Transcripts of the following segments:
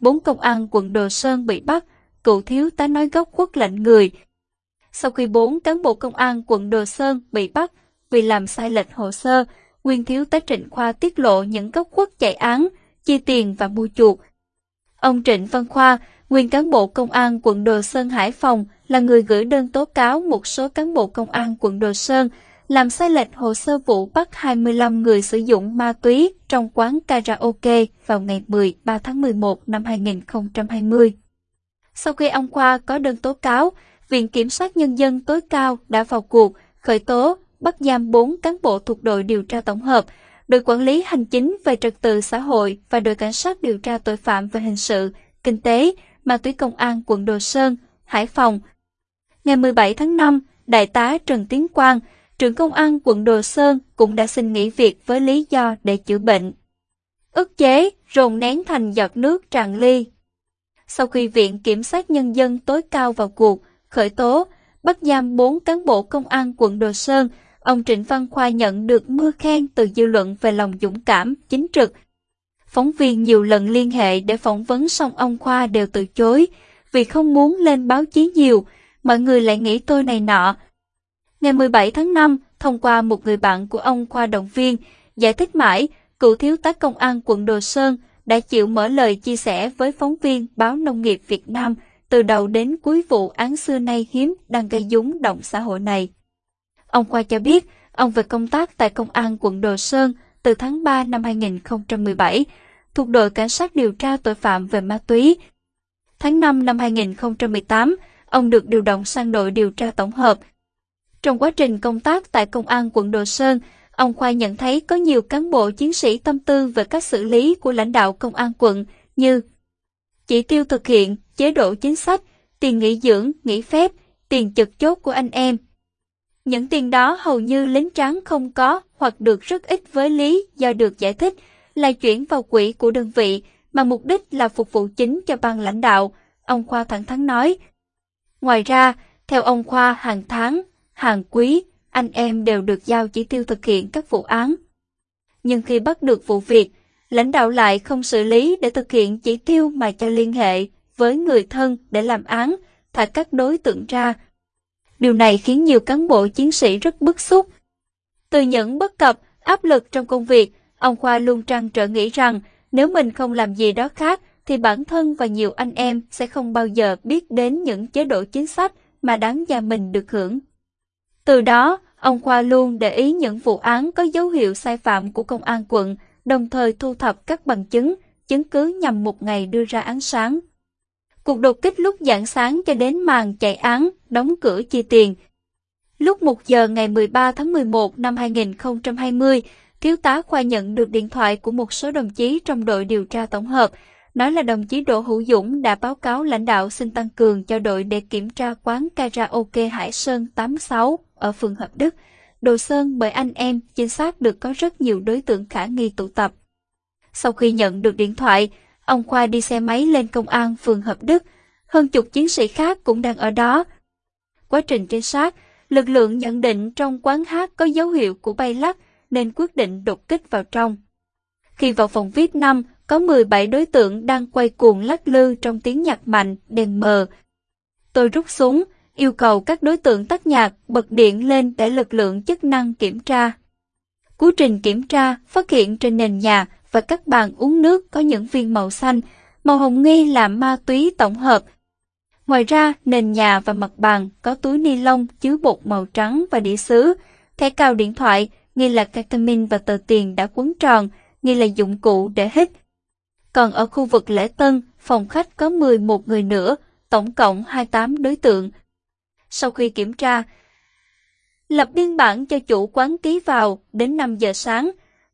bốn công an quận Đồ Sơn bị bắt, cựu thiếu tá nói gốc quốc lạnh người. Sau khi bốn cán bộ công an quận Đồ Sơn bị bắt vì làm sai lệch hồ sơ, nguyên thiếu tá Trịnh Khoa tiết lộ những gốc quốc chạy án, chi tiền và mua chuộc. Ông Trịnh Văn Khoa, nguyên cán bộ công an quận Đồ Sơn Hải Phòng, là người gửi đơn tố cáo một số cán bộ công an quận Đồ Sơn làm sai lệch hồ sơ vụ bắt 25 người sử dụng ma túy trong quán karaoke vào ngày 13 tháng 11 năm 2020. Sau khi ông Khoa có đơn tố cáo, Viện Kiểm sát Nhân dân tối cao đã vào cuộc, khởi tố, bắt giam 4 cán bộ thuộc đội điều tra tổng hợp, đội quản lý hành chính về trật tự xã hội và đội cảnh sát điều tra tội phạm về hình sự, kinh tế, ma túy công an quận Đồ Sơn, Hải Phòng. Ngày 17 tháng 5, Đại tá Trần Tiến Quang, trưởng công an quận Đồ Sơn cũng đã xin nghỉ việc với lý do để chữa bệnh. Ức chế, rồn nén thành giọt nước tràn ly. Sau khi Viện Kiểm sát Nhân dân tối cao vào cuộc, khởi tố, bắt giam 4 cán bộ công an quận Đồ Sơn, ông Trịnh Văn Khoa nhận được mưa khen từ dư luận về lòng dũng cảm, chính trực. Phóng viên nhiều lần liên hệ để phỏng vấn xong ông Khoa đều từ chối, vì không muốn lên báo chí nhiều, mọi người lại nghĩ tôi này nọ, Ngày 17 tháng 5, thông qua một người bạn của ông qua động viên, giải thích mãi, cựu thiếu tá công an quận Đồ Sơn đã chịu mở lời chia sẻ với phóng viên báo Nông nghiệp Việt Nam từ đầu đến cuối vụ án xưa nay hiếm đang gây dúng động xã hội này. Ông Khoa cho biết, ông về công tác tại công an quận Đồ Sơn từ tháng 3 năm 2017, thuộc đội cảnh sát điều tra tội phạm về ma túy. Tháng 5 năm 2018, ông được điều động sang đội điều tra tổng hợp trong quá trình công tác tại Công an quận Đồ Sơn, ông Khoa nhận thấy có nhiều cán bộ chiến sĩ tâm tư về các xử lý của lãnh đạo Công an quận như chỉ tiêu thực hiện, chế độ chính sách, tiền nghỉ dưỡng, nghỉ phép, tiền trực chốt của anh em. Những tiền đó hầu như lính trắng không có hoặc được rất ít với lý do được giải thích là chuyển vào quỹ của đơn vị mà mục đích là phục vụ chính cho ban lãnh đạo, ông Khoa thẳng thắn nói. Ngoài ra, theo ông Khoa hàng tháng, hàng quý, anh em đều được giao chỉ tiêu thực hiện các vụ án. Nhưng khi bắt được vụ việc, lãnh đạo lại không xử lý để thực hiện chỉ tiêu mà cho liên hệ với người thân để làm án, thả các đối tượng ra. Điều này khiến nhiều cán bộ chiến sĩ rất bức xúc. Từ những bất cập, áp lực trong công việc, ông Khoa luôn trăn trở nghĩ rằng nếu mình không làm gì đó khác thì bản thân và nhiều anh em sẽ không bao giờ biết đến những chế độ chính sách mà đáng gia mình được hưởng. Từ đó, ông Khoa luôn để ý những vụ án có dấu hiệu sai phạm của công an quận, đồng thời thu thập các bằng chứng, chứng cứ nhằm một ngày đưa ra án sáng. Cuộc đột kích lúc dạng sáng cho đến màn chạy án, đóng cửa chi tiền. Lúc 1 giờ ngày 13 tháng 11 năm 2020, Thiếu tá Khoa nhận được điện thoại của một số đồng chí trong đội điều tra tổng hợp, nói là đồng chí Đỗ Hữu Dũng đã báo cáo lãnh đạo xin tăng cường cho đội để kiểm tra quán karaoke Hải Sơn 86 ở phường Hợp Đức, Đồ Sơn bởi anh em chính xác được có rất nhiều đối tượng khả nghi tụ tập. Sau khi nhận được điện thoại, ông Khoa đi xe máy lên công an phường Hợp Đức, hơn chục chiến sĩ khác cũng đang ở đó. Quá trình trinh sát, lực lượng nhận định trong quán hát có dấu hiệu của bay lắc nên quyết định đột kích vào trong. Khi vào phòng VIP 5, có 17 đối tượng đang quay cuồng lắc lư trong tiếng nhạc mạnh, đèn mờ. Tôi rút súng, yêu cầu các đối tượng tắt nhạc, bật điện lên để lực lượng chức năng kiểm tra. Quá trình kiểm tra phát hiện trên nền nhà và các bàn uống nước có những viên màu xanh, màu hồng nghi là ma túy tổng hợp. Ngoài ra, nền nhà và mặt bàn có túi ni lông chứa bột màu trắng và đĩa sứ, thẻ cào điện thoại, nghi là ketamine và tờ tiền đã quấn tròn, nghi là dụng cụ để hít. Còn ở khu vực lễ tân, phòng khách có 11 người nữa, tổng cộng 28 đối tượng, sau khi kiểm tra. Lập biên bản cho chủ quán ký vào đến 5 giờ sáng,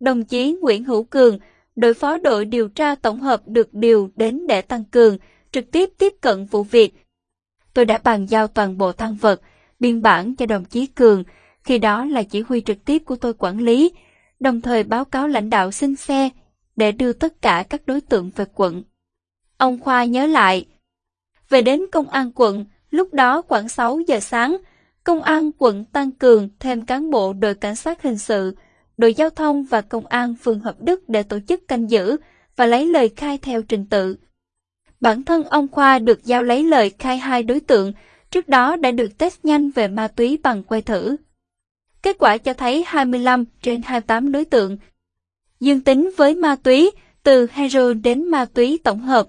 đồng chí Nguyễn Hữu Cường, đội phó đội điều tra tổng hợp được điều đến để tăng cường, trực tiếp tiếp cận vụ việc. Tôi đã bàn giao toàn bộ tăng vật, biên bản cho đồng chí Cường, khi đó là chỉ huy trực tiếp của tôi quản lý, đồng thời báo cáo lãnh đạo xin xe để đưa tất cả các đối tượng về quận. Ông Khoa nhớ lại, về đến công an quận, Lúc đó khoảng 6 giờ sáng, công an quận tăng cường thêm cán bộ đội cảnh sát hình sự, đội giao thông và công an phường Hợp Đức để tổ chức canh giữ và lấy lời khai theo trình tự. Bản thân ông Khoa được giao lấy lời khai hai đối tượng, trước đó đã được test nhanh về ma túy bằng que thử. Kết quả cho thấy 25 trên 28 đối tượng dương tính với ma túy, từ heroin đến ma túy tổng hợp.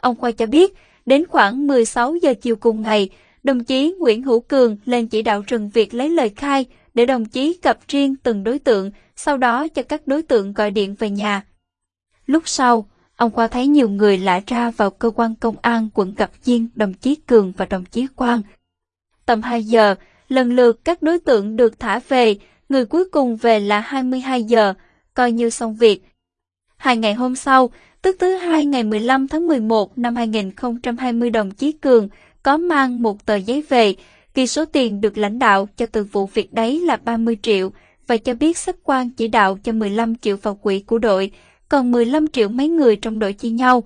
Ông Khoa cho biết, đến khoảng 16 giờ chiều cùng ngày, đồng chí Nguyễn Hữu Cường lên chỉ đạo rừng việc lấy lời khai để đồng chí gặp riêng từng đối tượng, sau đó cho các đối tượng gọi điện về nhà. Lúc sau, ông Khoa thấy nhiều người lạ ra vào cơ quan công an quận gặp riêng đồng chí Cường và đồng chí Quang. Tầm 2 giờ, lần lượt các đối tượng được thả về, người cuối cùng về là 22 giờ, coi như xong việc. Hai ngày hôm sau, tức thứ hai ngày 15 tháng 11 năm 2020 đồng chí Cường có mang một tờ giấy về, ghi số tiền được lãnh đạo cho từ vụ việc đấy là 30 triệu và cho biết sếp quan chỉ đạo cho 15 triệu vào quỹ của đội, còn 15 triệu mấy người trong đội chia nhau.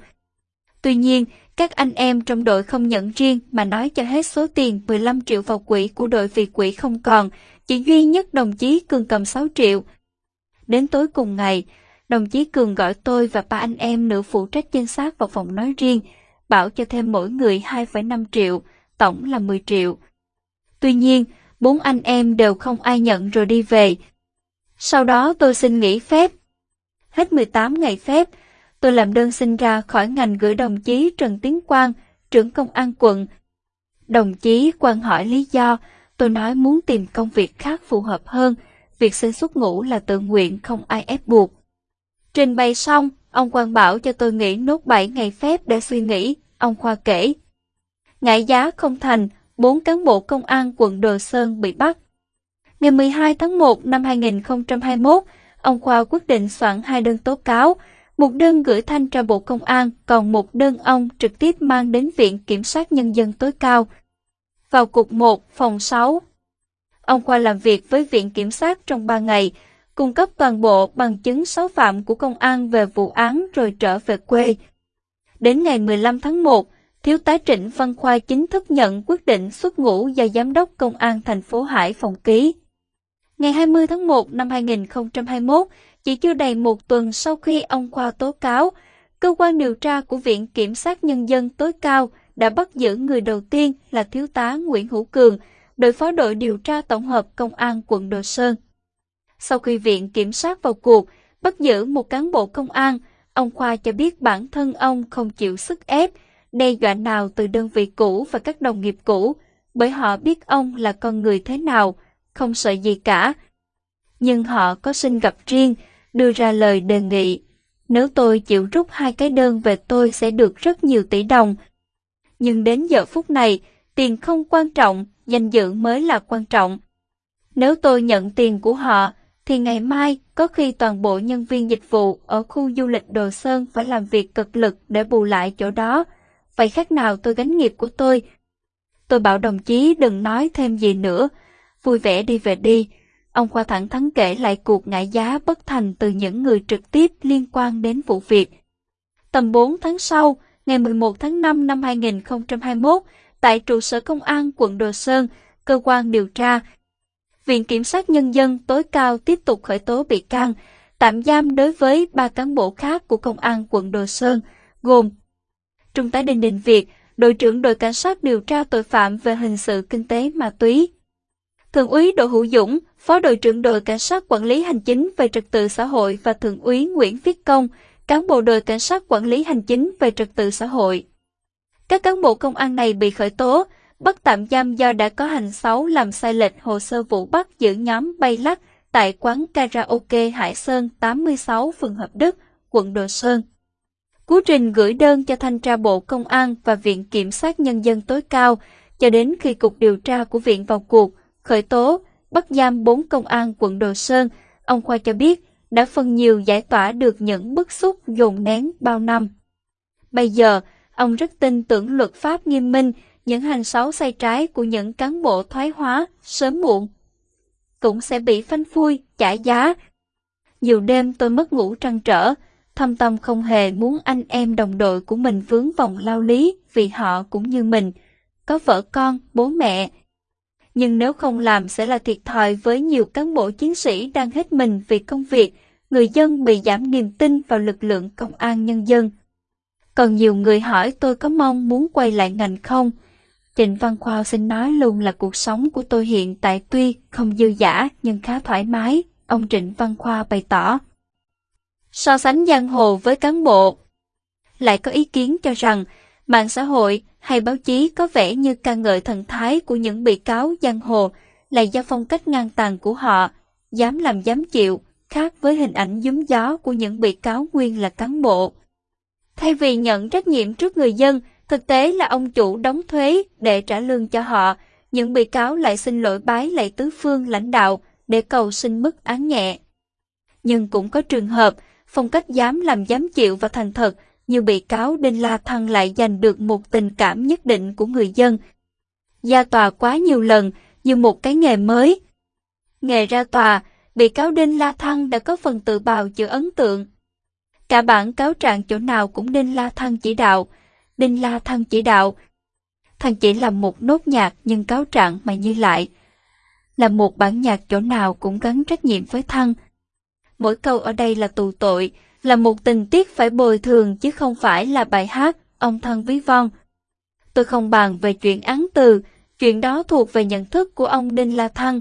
Tuy nhiên, các anh em trong đội không nhận riêng mà nói cho hết số tiền 15 triệu vào quỹ của đội vì quỹ không còn, chỉ duy nhất đồng chí Cường cầm 6 triệu. Đến tối cùng ngày, đồng chí Cường gọi tôi và ba anh em nữ phụ trách danh sát vào phòng nói riêng, bảo cho thêm mỗi người 2,5 triệu, tổng là 10 triệu. Tuy nhiên, bốn anh em đều không ai nhận rồi đi về. Sau đó tôi xin nghỉ phép. Hết 18 ngày phép, tôi làm đơn xin ra khỏi ngành gửi đồng chí Trần Tiến Quang, trưởng công an quận. Đồng chí Quang hỏi lý do, tôi nói muốn tìm công việc khác phù hợp hơn, việc xin xuất ngũ là tự nguyện không ai ép buộc. Trình bày xong, ông Quang bảo cho tôi nghỉ nốt 7 ngày phép để suy nghĩ, ông Khoa kể. Ngại giá không thành, bốn cán bộ công an quận Đồ Sơn bị bắt. Ngày 12 tháng 1 năm 2021, ông Khoa quyết định soạn hai đơn tố cáo, một đơn gửi thanh tra Bộ Công an, còn một đơn ông trực tiếp mang đến Viện Kiểm sát Nhân dân tối cao. Vào cục 1, phòng 6, ông Khoa làm việc với Viện Kiểm sát trong 3 ngày, cung cấp toàn bộ bằng chứng xấu phạm của công an về vụ án rồi trở về quê. Đến ngày 15 tháng 1, Thiếu tá Trịnh Văn Khoa chính thức nhận quyết định xuất ngũ do Giám đốc Công an thành phố Hải Phòng ký. Ngày 20 tháng 1 năm 2021, chỉ chưa đầy một tuần sau khi ông Khoa tố cáo, cơ quan điều tra của Viện Kiểm sát Nhân dân tối cao đã bắt giữ người đầu tiên là Thiếu tá Nguyễn Hữu Cường, đội phó đội điều tra tổng hợp Công an quận Đồ Sơn. Sau khi Viện Kiểm sát vào cuộc, bắt giữ một cán bộ công an, ông Khoa cho biết bản thân ông không chịu sức ép, đe dọa nào từ đơn vị cũ và các đồng nghiệp cũ, bởi họ biết ông là con người thế nào, không sợ gì cả. Nhưng họ có xin gặp riêng, đưa ra lời đề nghị. Nếu tôi chịu rút hai cái đơn về tôi sẽ được rất nhiều tỷ đồng. Nhưng đến giờ phút này, tiền không quan trọng, danh dự mới là quan trọng. Nếu tôi nhận tiền của họ, thì ngày mai có khi toàn bộ nhân viên dịch vụ ở khu du lịch Đồ Sơn phải làm việc cực lực để bù lại chỗ đó. Vậy khác nào tôi gánh nghiệp của tôi? Tôi bảo đồng chí đừng nói thêm gì nữa, vui vẻ đi về đi. Ông Khoa thẳng thắn kể lại cuộc ngại giá bất thành từ những người trực tiếp liên quan đến vụ việc. Tầm 4 tháng sau, ngày 11 tháng 5 năm 2021, tại trụ sở công an quận Đồ Sơn, cơ quan điều tra Viện Kiểm sát Nhân dân tối cao tiếp tục khởi tố bị can, tạm giam đối với ba cán bộ khác của Công an quận Đồ Sơn, gồm Trung tá Đinh Đình Việt, đội trưởng đội cảnh sát điều tra tội phạm về hình sự kinh tế ma túy. Thượng úy Đỗ Hữu Dũng, phó đội trưởng đội cảnh sát quản lý hành chính về trật tự xã hội và thượng úy Nguyễn Viết Công, cán bộ đội cảnh sát quản lý hành chính về trật tự xã hội. Các cán bộ công an này bị khởi tố, bắt tạm giam do đã có hành xấu làm sai lệch hồ sơ vụ bắt giữ nhóm bay lắc tại quán karaoke Hải Sơn 86 phường Hợp Đức, quận Đồ Sơn. Cú trình gửi đơn cho Thanh tra Bộ Công an và Viện Kiểm sát Nhân dân tối cao cho đến khi Cục điều tra của Viện vào cuộc, khởi tố, bắt giam bốn công an quận Đồ Sơn, ông Khoa cho biết đã phần nhiều giải tỏa được những bức xúc dồn nén bao năm. Bây giờ, ông rất tin tưởng luật pháp nghiêm minh, những hành xấu sai trái của những cán bộ thoái hóa sớm muộn cũng sẽ bị phanh phui, trả giá. Nhiều đêm tôi mất ngủ trăn trở, thâm tâm không hề muốn anh em đồng đội của mình vướng vòng lao lý vì họ cũng như mình, có vợ con, bố mẹ. Nhưng nếu không làm sẽ là thiệt thòi với nhiều cán bộ chiến sĩ đang hết mình vì công việc, người dân bị giảm niềm tin vào lực lượng công an nhân dân. Còn nhiều người hỏi tôi có mong muốn quay lại ngành không? Trịnh Văn Khoa xin nói luôn là cuộc sống của tôi hiện tại tuy không dư giả nhưng khá thoải mái, ông Trịnh Văn Khoa bày tỏ. So sánh giang hồ với cán bộ Lại có ý kiến cho rằng mạng xã hội hay báo chí có vẻ như ca ngợi thần thái của những bị cáo giang hồ là do phong cách ngang tàn của họ, dám làm dám chịu, khác với hình ảnh giúm gió của những bị cáo nguyên là cán bộ. Thay vì nhận trách nhiệm trước người dân, thực tế là ông chủ đóng thuế để trả lương cho họ, những bị cáo lại xin lỗi bái lạy tứ phương lãnh đạo để cầu xin mức án nhẹ. Nhưng cũng có trường hợp, phong cách dám làm dám chịu và thành thật, như bị cáo Đinh La Thăng lại giành được một tình cảm nhất định của người dân. Ra tòa quá nhiều lần, như một cái nghề mới. Nghề ra tòa, bị cáo Đinh La Thăng đã có phần tự bào chữa ấn tượng. Cả bản cáo trạng chỗ nào cũng Đinh La Thăng chỉ đạo. Đinh La Thăng chỉ đạo. Thằng chỉ làm một nốt nhạc nhưng cáo trạng mà như lại. Là một bản nhạc chỗ nào cũng gắn trách nhiệm với Thăng. Mỗi câu ở đây là tù tội, là một tình tiết phải bồi thường chứ không phải là bài hát, ông thân ví von. Tôi không bàn về chuyện án từ, chuyện đó thuộc về nhận thức của ông Đinh La Thăng.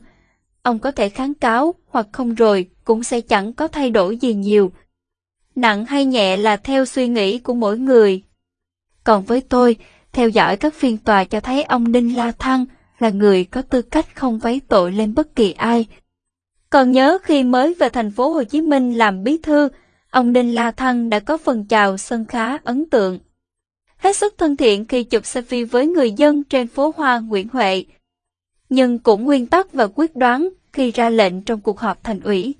Ông có thể kháng cáo hoặc không rồi cũng sẽ chẳng có thay đổi gì nhiều. Nặng hay nhẹ là theo suy nghĩ của mỗi người. Còn với tôi, theo dõi các phiên tòa cho thấy ông Đinh La Thăng là người có tư cách không vấy tội lên bất kỳ ai. Còn nhớ khi mới về thành phố Hồ Chí Minh làm bí thư, ông Đinh La Thăng đã có phần chào sân khá ấn tượng. Hết sức thân thiện khi chụp selfie với người dân trên phố Hoa Nguyễn Huệ, nhưng cũng nguyên tắc và quyết đoán khi ra lệnh trong cuộc họp thành ủy.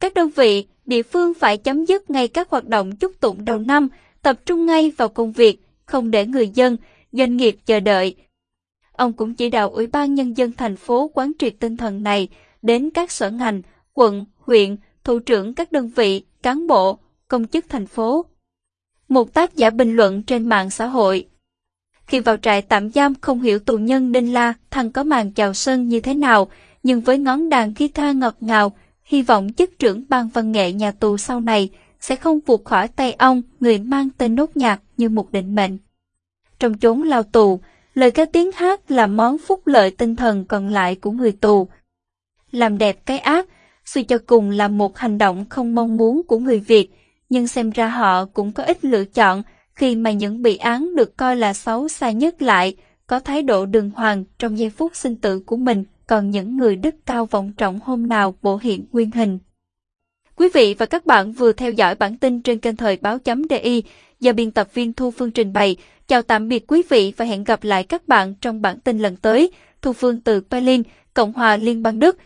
Các đơn vị, địa phương phải chấm dứt ngay các hoạt động chúc tụng đầu năm, tập trung ngay vào công việc, không để người dân, doanh nghiệp chờ đợi. Ông cũng chỉ đạo Ủy ban Nhân dân thành phố quán triệt tinh thần này đến các sở ngành, quận, huyện, thủ trưởng các đơn vị, cán bộ, công chức thành phố. Một tác giả bình luận trên mạng xã hội. Khi vào trại tạm giam không hiểu tù nhân Đinh La thằng có màn chào sân như thế nào, nhưng với ngón đàn guitar ngọt ngào, hy vọng chức trưởng ban văn nghệ nhà tù sau này sẽ không vụt khỏi tay ông người mang tên nốt nhạc như một định mệnh. Trong chốn lao tù, lời ca tiếng hát là món phúc lợi tinh thần còn lại của người tù. Làm đẹp cái ác, suy cho cùng là một hành động không mong muốn của người Việt, nhưng xem ra họ cũng có ít lựa chọn khi mà những bị án được coi là xấu xa nhất lại, có thái độ đường hoàng trong giây phút sinh tử của mình, còn những người đức cao vọng trọng hôm nào bộ hiện nguyên hình. Quý vị và các bạn vừa theo dõi bản tin trên kênh thời báo chấm DI do biên tập viên Thu Phương trình bày. Chào tạm biệt quý vị và hẹn gặp lại các bạn trong bản tin lần tới. Thu Phương từ Berlin, Cộng hòa Liên bang Đức.